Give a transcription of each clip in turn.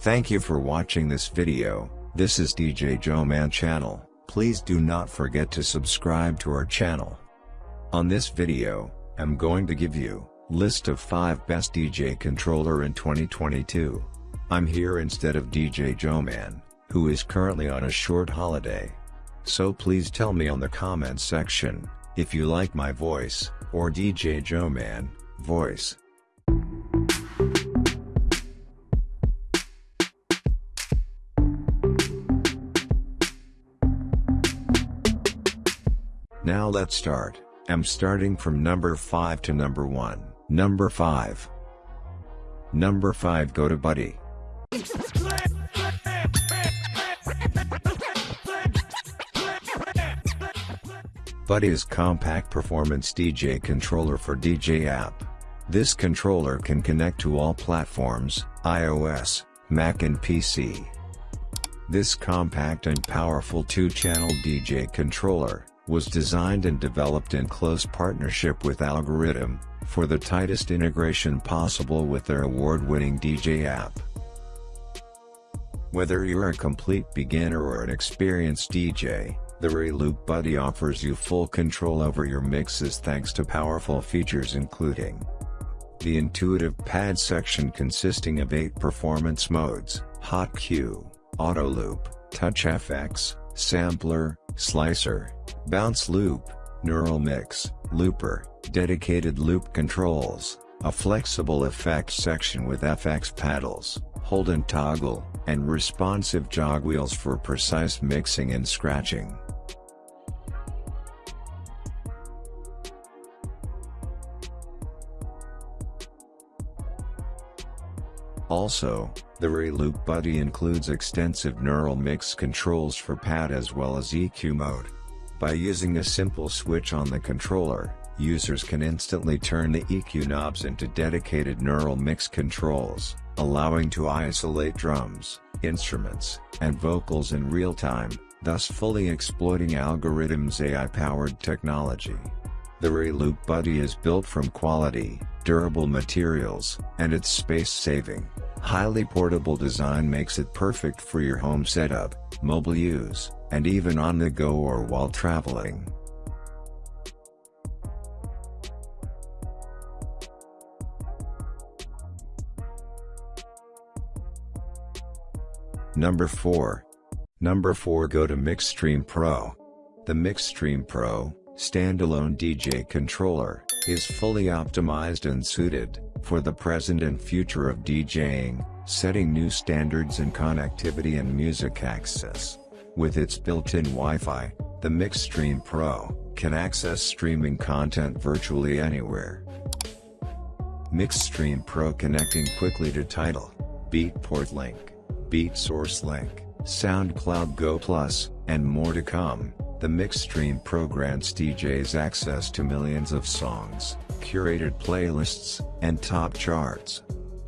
Thank you for watching this video, this is DJ Joe Man channel, please do not forget to subscribe to our channel. On this video, I'm going to give you, list of 5 best DJ controller in 2022. I'm here instead of DJ Joe Man, who is currently on a short holiday. So please tell me on the comments section, if you like my voice, or DJ Joe Man, voice. Now let's start. I'm starting from number 5 to number 1. Number 5. Number 5 Go to Buddy. Buddy is compact performance DJ controller for djay app. This controller can connect to all platforms, iOS, Mac and PC. This compact and powerful two-channel DJ controller was designed and developed in close partnership with Algoriddim, for the tightest integration possible with their award-winning djay app. Whether you're a complete beginner or an experienced DJ, the Reloop Buddy offers you full control over your mixes thanks to powerful features including the intuitive pad section consisting of 8 performance modes, Hot Cue, Auto Loop, Touch FX, Sampler, Slicer, Bounce Loop, Neural Mix, Looper, dedicated loop controls, a flexible effects section with FX paddles, hold and toggle, and responsive jog wheels for precise mixing and scratching. Also, the Reloop Buddy includes extensive neural mix controls for pad as well as EQ mode. By using a simple switch on the controller, users can instantly turn the EQ knobs into dedicated neural mix controls, allowing to isolate drums, instruments, and vocals in real time, thus fully exploiting Algoriddim's AI-powered technology. The Reloop Buddy is built from quality, durable materials, and its space-saving, highly portable design makes it perfect for your home setup, mobile use, and even on the go or while traveling. Number 4. Number 4 Go to Mixstream Pro. The Mixstream Pro, standalone DJ controller, is fully optimized and suited, for the present and future of DJing, setting new standards in connectivity and music access. With its built-in Wi-Fi, the Mixstream Pro, can access streaming content virtually anywhere. Mixstream Pro connecting quickly to Tidal, Beatport Link, BeatSource Link, SoundCloud Go Plus, and more to come. The Mixstream Pro grants DJs access to millions of songs, curated playlists, and top charts.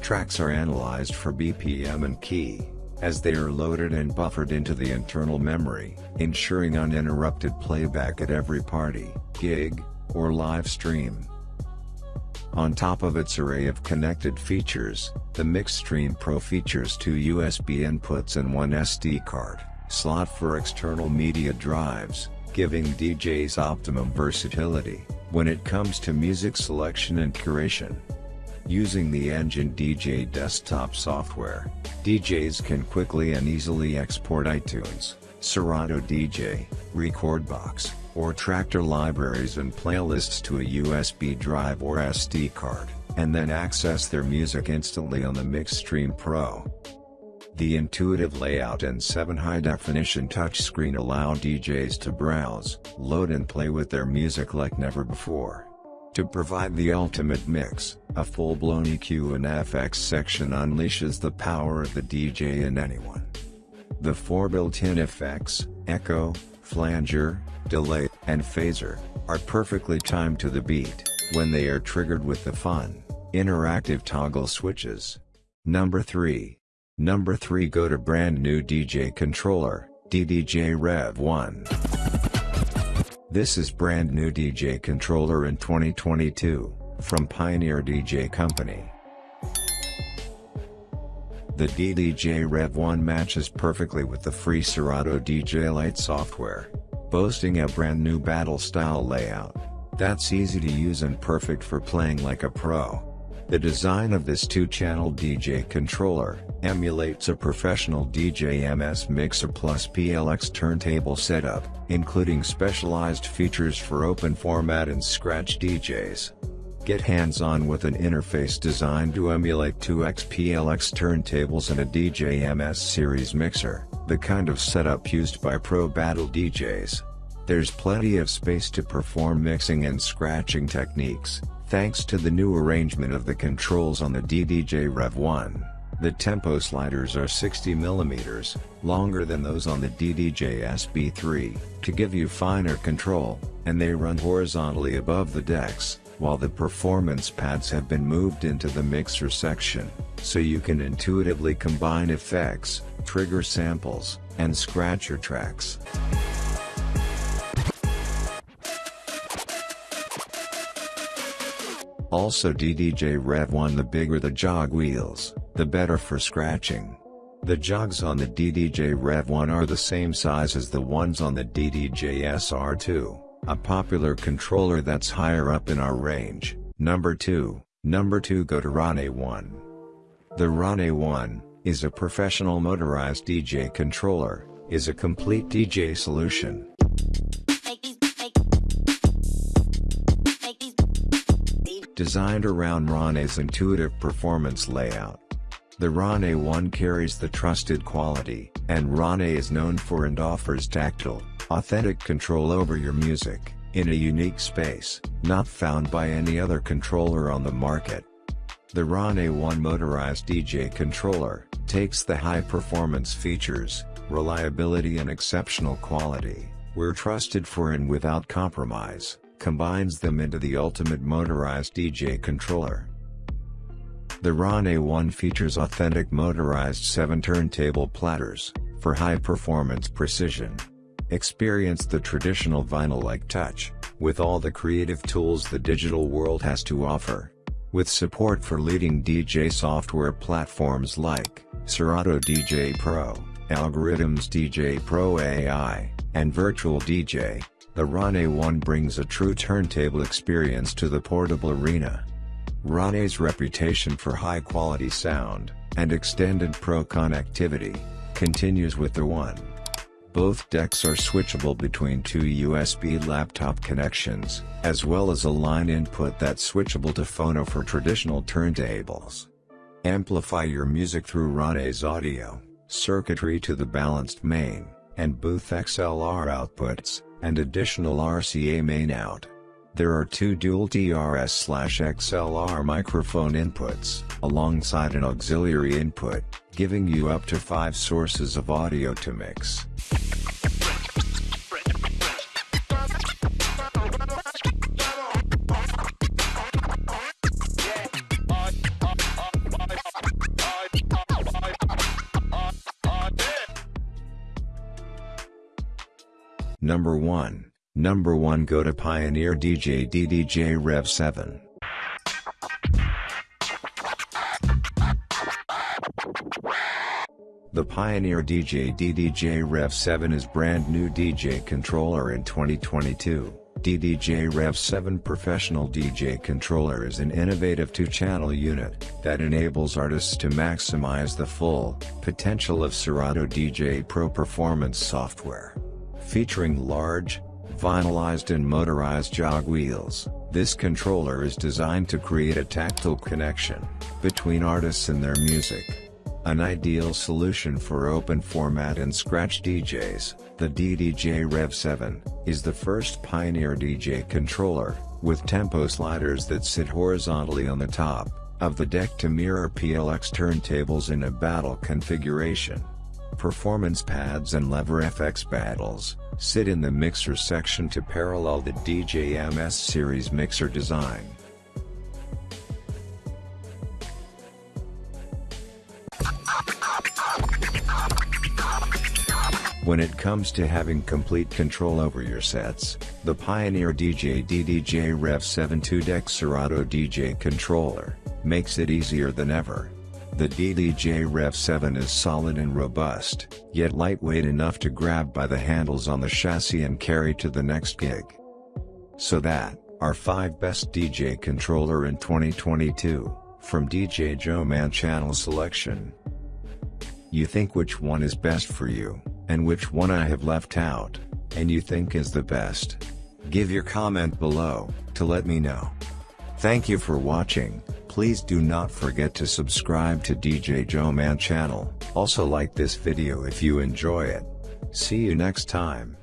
Tracks are analyzed for BPM and key, as they are loaded and buffered into the internal memory, ensuring uninterrupted playback at every party, gig, or live stream. On top of its array of connected features, the Mixstream Pro features two USB inputs and one SD card slot for external media drives, giving DJs optimum versatility, when it comes to music selection and curation. Using the Engine DJ desktop software, DJs can quickly and easily export iTunes, Serato DJ, Rekordbox, or Traktor libraries and playlists to a USB drive or SD card, and then access their music instantly on the Mixstream Pro. The intuitive layout and 7 high-definition touchscreen allow DJs to browse, load and play with their music like never before. To provide the ultimate mix, a full-blown EQ and FX section unleashes the power of the DJ in anyone. The four built-in effects, echo, flanger, delay, and phaser, are perfectly timed to the beat, when they are triggered with the fun, interactive toggle switches. Number 3. Number 3 Go to brand new DJ controller, DDJ Rev 1. This is brand new DJ controller in 2022, from Pioneer DJ Company. The DDJ Rev 1 matches perfectly with the free Serato DJ Lite software, boasting a brand new battle style layout. That's easy to use and perfect for playing like a pro. The design of this two-channel DJ controller, emulates a professional DJM-S Mixer plus PLX turntable setup, including specialized features for open format and scratch DJs. Get hands-on with an interface designed to emulate 2x PLX turntables and a DJM-S series mixer, the kind of setup used by pro battle DJs. There's plenty of space to perform mixing and scratching techniques, thanks to the new arrangement of the controls on the DDJ Rev 1. The tempo sliders are 60mm, longer than those on the DDJ SB3, to give you finer control, and they run horizontally above the decks, while the performance pads have been moved into the mixer section, so you can intuitively combine effects, trigger samples, and scratch your tracks. Also DDJ Rev 1 the bigger the jog wheels, the better for scratching. The jogs on the DDJ Rev 1 are the same size as the ones on the DDJ SR2, a popular controller that's higher up in our range. Number 2, number 2 go to Rane 1. The Rane 1, is a professional motorized DJ controller, is a complete DJ solution. Designed around Rane's intuitive performance layout. The Rane 1 carries the trusted quality, and Rane is known for and offers tactile, authentic control over your music, in a unique space, not found by any other controller on the market. The Rane 1 motorized DJ controller, takes the high-performance features, reliability and exceptional quality, we're trusted for and without compromise combines them into the ultimate motorized DJ controller. The Rane 1 features authentic motorized 7 turntable platters, for high performance precision. Experience the traditional vinyl-like touch, with all the creative tools the digital world has to offer. With support for leading DJ software platforms like, Serato DJ Pro, Algoriddim's djay Pro AI, and Virtual DJ, the Rane 1 brings a true turntable experience to the portable arena. Rane's reputation for high-quality sound, and extended pro connectivity, continues with the 1. Both decks are switchable between two USB laptop connections, as well as a line input that's switchable to phono for traditional turntables. Amplify your music through Rane's audio, circuitry to the balanced main, and booth XLR outputs and additional RCA main out. There are two dual TRS-XLR microphone inputs, alongside an auxiliary input, giving you up to five sources of audio to mix. Number 1, Number 1 Go to Pioneer DJ DDJ Rev 7. The Pioneer DJ DDJ Rev 7 is brand new DJ controller in 2022. DDJ Rev 7 Professional DJ Controller is an innovative two-channel unit that enables artists to maximize the full potential of Serato DJ Pro Performance software. Featuring large, vinylized and motorized jog wheels, this controller is designed to create a tactile connection between artists and their music. An ideal solution for open format and scratch DJs, the DDJ Rev 7 is the first Pioneer DJ controller, with tempo sliders that sit horizontally on the top of the deck to mirror PLX turntables in a battle configuration. Performance pads and lever FX battles, sit in the mixer section to parallel the DJM-S series mixer design. When it comes to having complete control over your sets, the Pioneer DJ DDJ Rev 7 2 Deck Serato DJ controller makes it easier than ever. The DDJ Rev 7 is solid and robust, yet lightweight enough to grab by the handles on the chassis and carry to the next gig. So that, our 5 best DJ controller in 2022, from DJ Joe Man channel selection. You think which one is best for you, and which one I have left out, and you think is the best? Give your comment below, to let me know. Thank you for watching, please do not forget to subscribe to DJ Joe Man channel, also like this video if you enjoy it. See you next time.